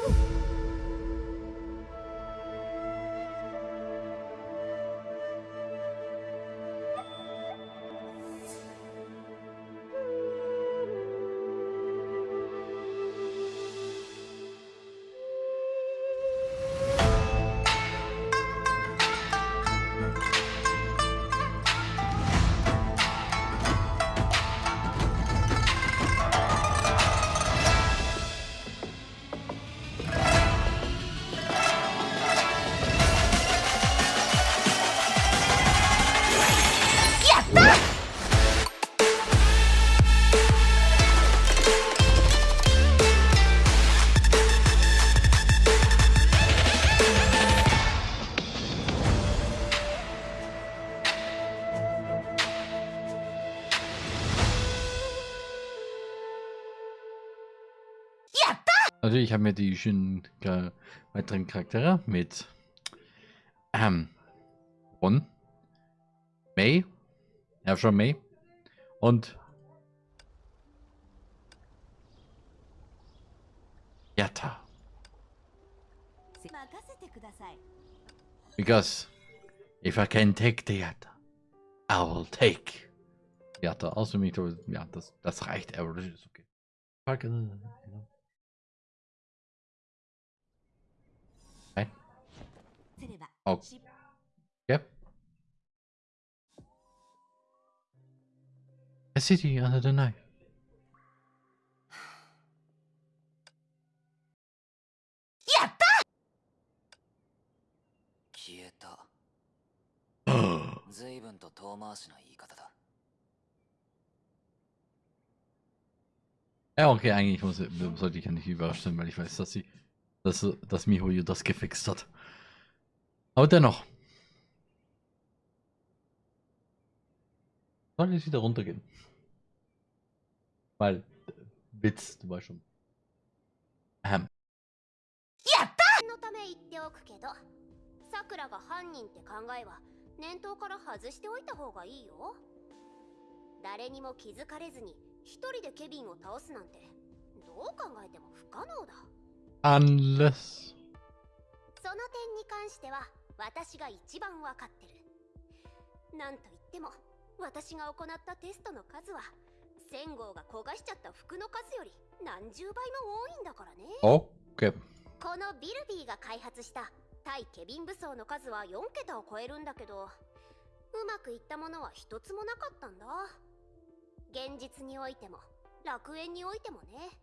Natürlich die schönen äh, weiteren Charaktere mit ähm, Ron, May, schon May und Yatta. Because if I can take the Yatta, I will take Yatta. Also, ja, das, das reicht, aber das ist okay. Oh. Okay. A city under the knife. Ja, okay, eigentlich muss, sollte ich ja nicht überrascht sein, weil ich weiß, dass sie, dass, dass Mihoyo das gefixt hat. Aber dennoch. Soll ich wieder runtergehen? Weil, Witz, du weißt schon. Ähm. のため言っておくけど、さくらが犯人って考えは念頭から外しておいた方がいいよ。誰にも気づかれずに一人でケビンを倒すなんてどう考えても不可能だ。Unless その点に関しては 私が一番わかってる。なんと言っても私が行ったテストの数は1000号が焦がしちゃった服の数より何十倍も多いんだからね。Okay このビルビーが開発した対ケビン武装の数は4桁を超えるんだけどうまくいったものは一つもなかったんだ。現実においても楽園においてもね。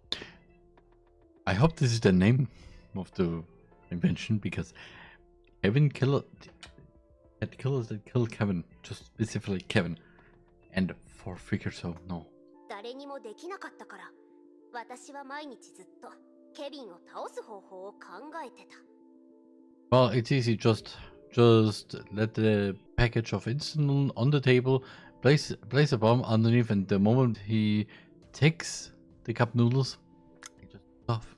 I hope this is the name of the invention because Kevin killer had killers that killed Kevin, just specifically Kevin, and four figures so no. 誰にもできなかったから私は毎日ずっとケビンを倒す方法を考えてた Well, it's easy. Just, just let the package of insulin on the table, place, place a bomb underneath, and the moment he takes the cup noodles, he just off.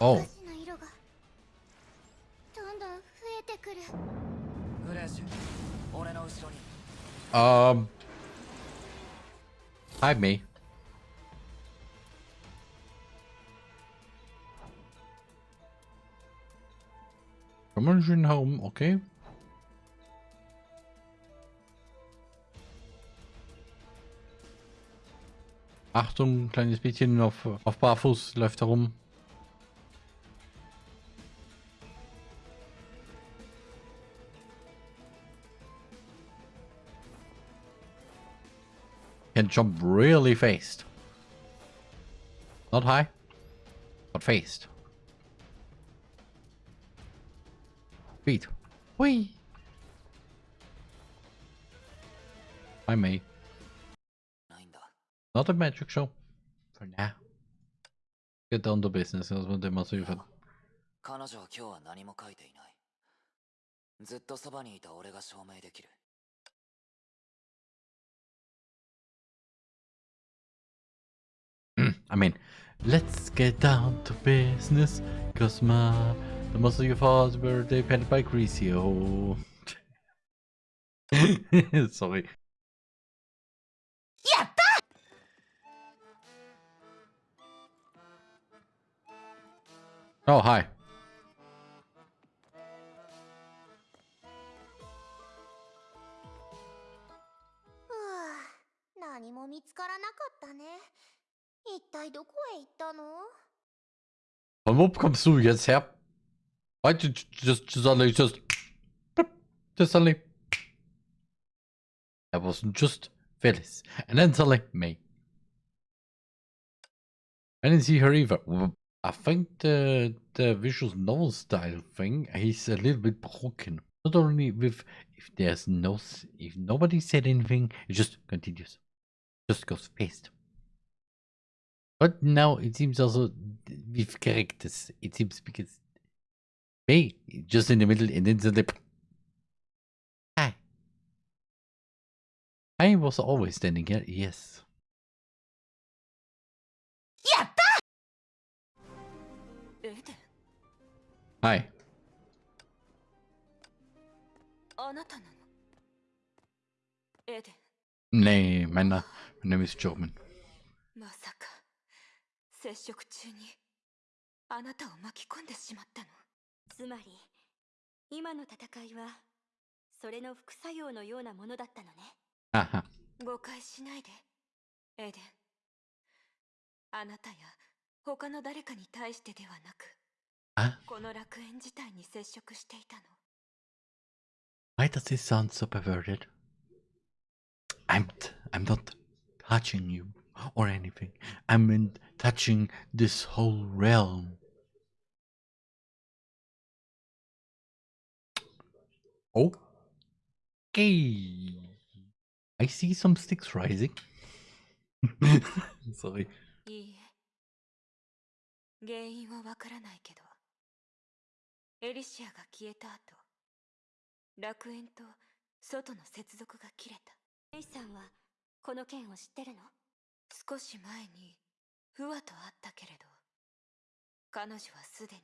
Oh. 私の色がどんどん増えてくるグレーシュ俺の後ろに Um. Hide me. Komm mal schön herum, okay. Achtung, kleines Mädchen auf, auf Barfuß läuft herum. Can jump really fast. Not high, but fast. Feet. Whee! I may. ないんだ Not a magic show. For now. Get down to business. Das wird immer so viel. 彼女は今日は何も書いていないずっとそばにいた俺が証明できる I mean, let's get down to business, cause my, the of your fought were depended by Griseo. Oh. Sorry. Yeah. Oh, hi. ふう何も見つからなかったね一体どこへ行ったの Von wo kommst du jetzt her? Why did you just, just suddenly just, just suddenly? That wasn't just Phyllis, and then suddenly me. I didn't see her either. Well, I think the the visual novel style thing is a little bit broken. Not only with if there's no s- if nobody said anything, it just continues, just goes fast. But now it seems also we've corrected this. It seems because hey, just in the middle and then the lip. Ah. I was always standing here, yes. Hi. Nee, mein, Name is German. 接触中にあなたを巻き込んでしまったの。つまり今の戦いはそれの副作用のようなものだったのね.誤解しないで。エデン。あなたや他の誰かに対してではなく Ah, この楽園自体に接触していたの。Why does this sound so perverted? I'm I'm not touching you or anything. I'm in touching this whole realm. Okay. I see some sticks rising. Sorry. 原因はわからないけどエリシアが消えた後楽園と外の接続が切れたメイさんはこの件を知ってるの少し前に不和とあったけれど彼女はすでに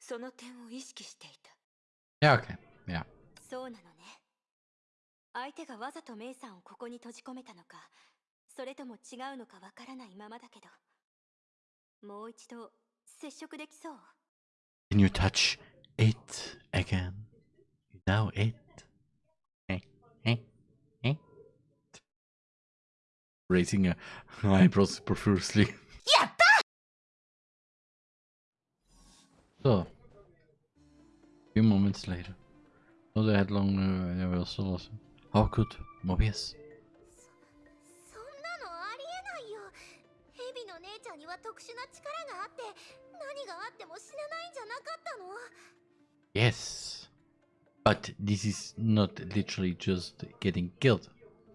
その点を意識していた Yeah, okay. Yeah. そうなのね相手がわざとメイさんをここに閉じ込めたのかそれとも違うのかわからないままだけどもう一度接触できそう Can you touch it again? Now it. Raising her eyebrows profusely. So, few moments later, not a headlong uh, reversal. also. How could Mobius? そんなのありえないよヘビの姉ちゃんには特殊な力があって何があっても死なないんじゃなかったの Yes, but this is not literally just getting killed.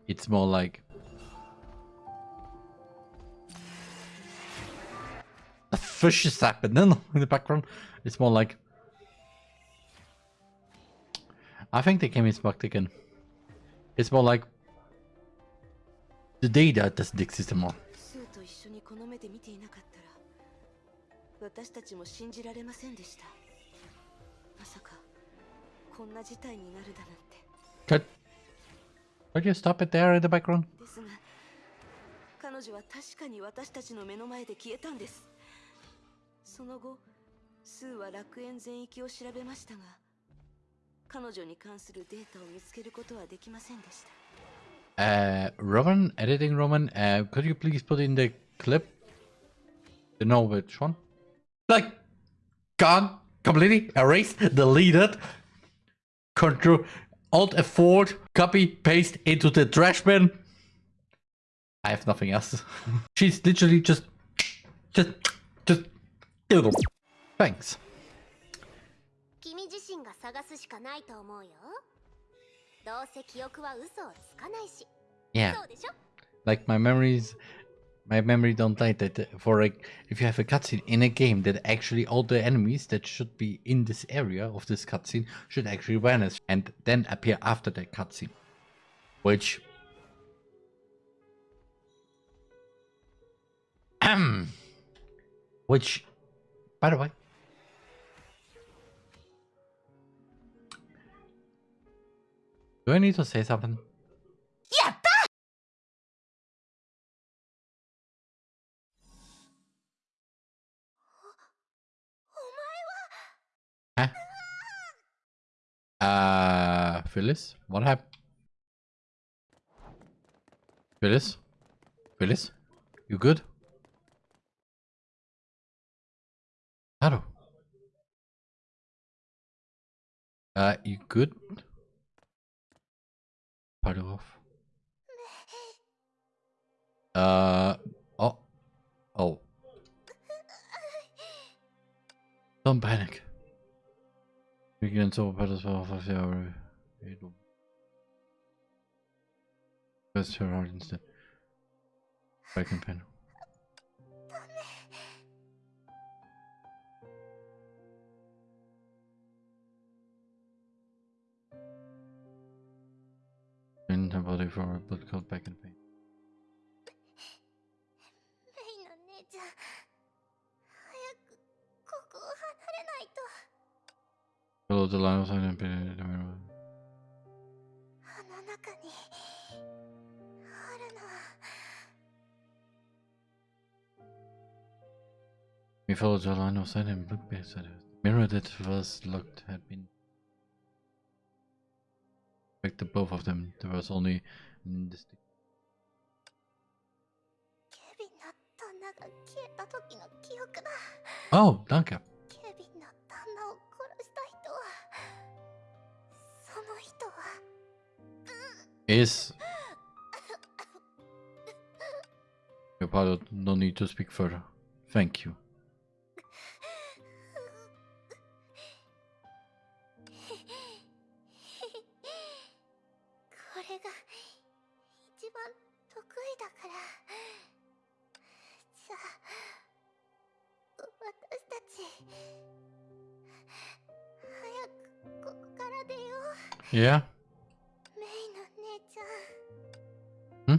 It's more like the fish is happening in the background. It's more like I think they came in smoked again. It's more like the data doesn't exist anymore. スーと一緒にこの目で見ていなかったら私たちも信じられませんでしたまさかこんな事態になるだなんて Could could you stop it there in the background? ですが彼女は確かに私たちの目の前で消えたんです その後スーは楽園全域を調べましたが彼女に関するデータを見つけることはできませんでした Uh, Roman, editing Roman, uh, could you please put in the clip? To know which one? Like, gone, completely erased, deleted. Control, Alt F4, copy, paste into the trash bin. I have nothing else. She's literally just, just, Thanks. Yeah. Like my memories my memory don't like that for like if you have a cutscene in a game that actually all the enemies that should be in this area of this cutscene should actually vanish and then appear after that cutscene. Which which by the way, do I need to say something? Yeah. Huh? Uh, Phyllis, what happened? Phyllis, Phyllis, you good? Haru. Uh, you good? Part off. Uh, oh, oh. Don't panic. We can sova på det så för jag är då. Best her out instead. Back in pen. body from a blood clot back in pain. Follow the line of sight and pin the mirror. We followed the line of sight and looked beside it. The mirror that was locked had been Back to both of them. There was only distinct. ケビンの旦那が消えた時の記憶だ Oh, danke. ケビンの旦那を殺した人はその人は Is. Your pilot, no need to speak further. Thank you. Yeah? Hmm?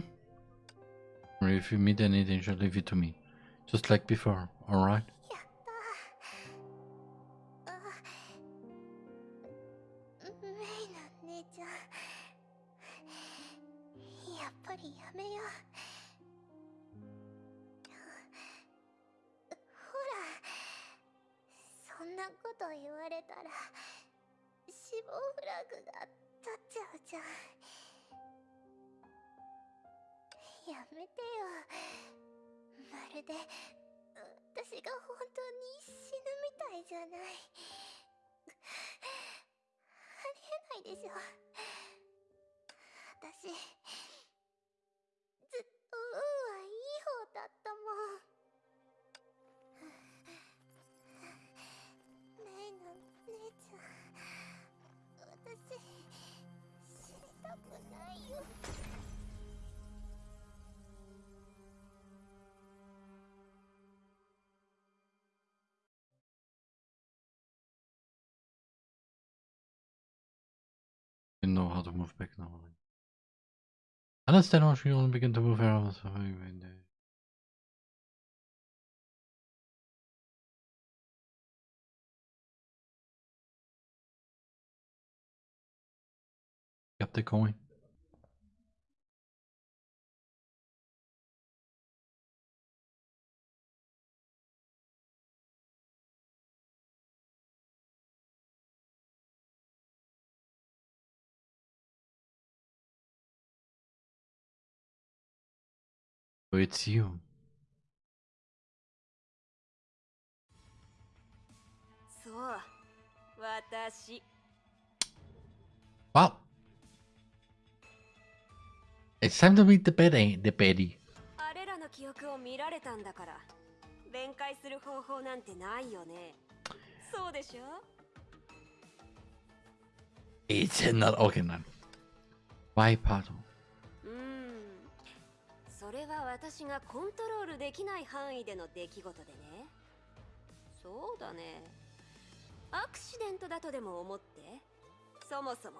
Or if you meet anything, just leave it to me. Just like before, alright? やめてよ。まるで私が本当に死ぬみたいじゃない。ありえないでしょ。私ずっと運はいい方だったもん。メイの姉ちゃん。私死にたくないよ。Know how to move back now. Understand how she only began to move around. Got the coin. It's you. そう私 Wow. It's time to meet the Betty. The Betty. あれらの記憶を見られたんだから弁解する方法なんてないよねそうでしょ It's not okay now. Why, pardon? それは私がコントロールできない範囲での出来事でねそうだねアクシデントだとでも思ってそもそも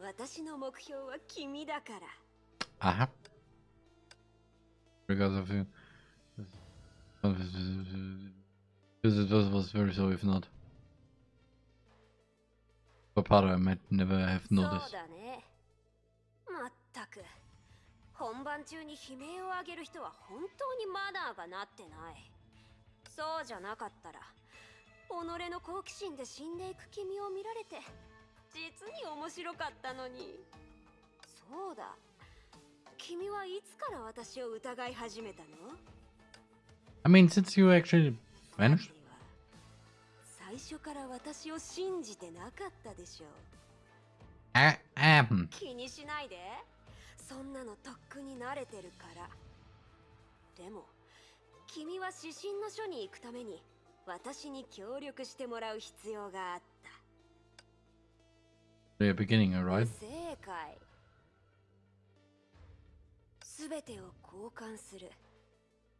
私の目標は君だから Aha. Because of you. Because it was, was very so if not. Part I might never have そう noticed. だね本番中に悲鳴を上げる人は本当にマナーがなってない。そうじゃなかったら己の好奇心で死んでいく君を見られて実に面白かったのに。そうだ。君はいつから私を疑い始めたの？I mean, since you actually vanished? 最初から私を信じてなかったでしょう。I am. 気にしないでそんなのとっくに慣れてるからでも君は指針の書に行くために私に協力してもらう必要があった The beginning, alright? 正解すべてを交換する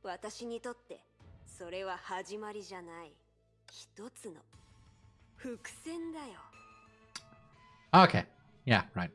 私にとってそれは始まりじゃない一つの伏線だよ Okay. Yeah, right.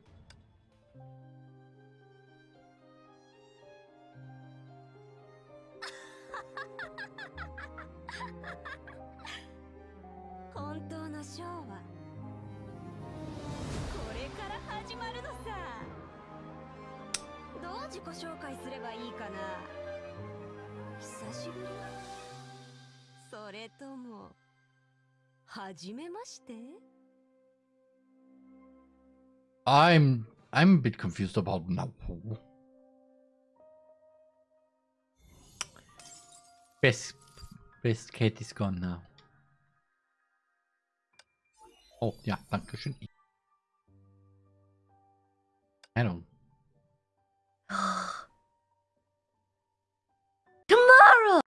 I'm I'm a bit confused about now. Best best cat is gone now. Oh ja, danke schön. Ahnung. Tomorrow.